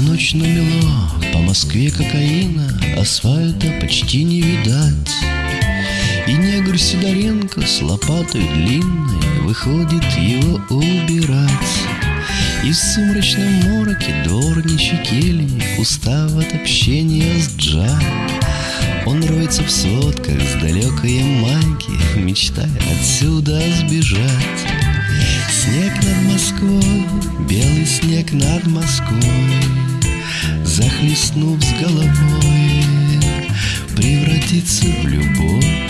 вечно мело, по Москве кокаина, асфальта почти не видать. И негр Сидоренко с лопатой длинной выходит его убирать. И в сумрачном мороке дворничий кельи Устав от общения с Джа Он роется в сводках с далекой Ямайки Мечтая отсюда сбежать Снег над Москвой, белый снег над Москвой Захлестнув с головой Превратится в любовь.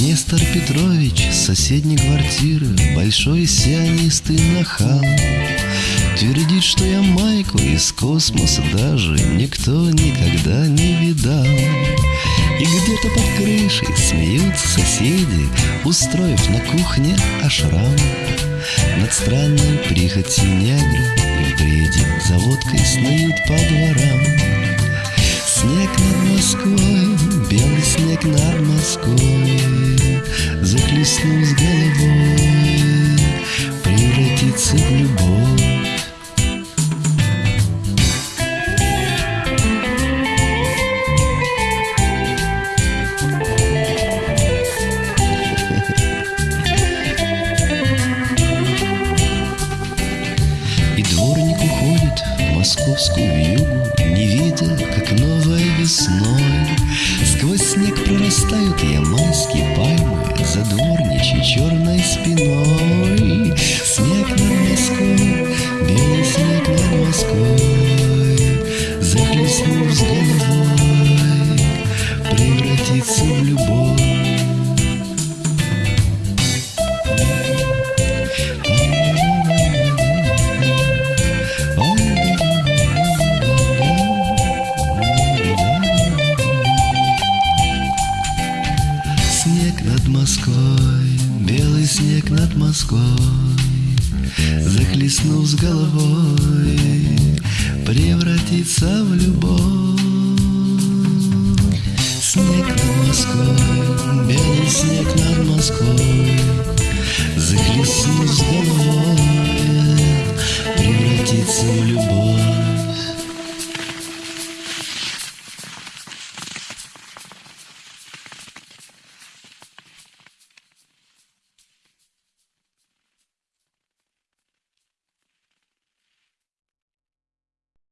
Нестор Петрович с соседней квартиры Большой сионистый нахал Твердит, что я майку из космоса даже Никто никогда не видал. И где-то под крышей смеются соседи Устроив на кухне ашрам. Над странной прихотью негра Бреде за водкой снуют по дворам Снег над Москвой, белый снег над Москвой захлестнул с головой, превратиться в любовь. И дворник московскую вьюгу, Не видя, как новой весной. Сквозь снег прорастают ямайские пальмы За дворничьей черной спиной. Снег над Москвой, белый снег над Москвой Москвой, белый снег над Москвой Захлестнув с головой, превратится в любовь. Снег над Москвой, белый снег над Москвой Захлестнув с головой, превратится в любовь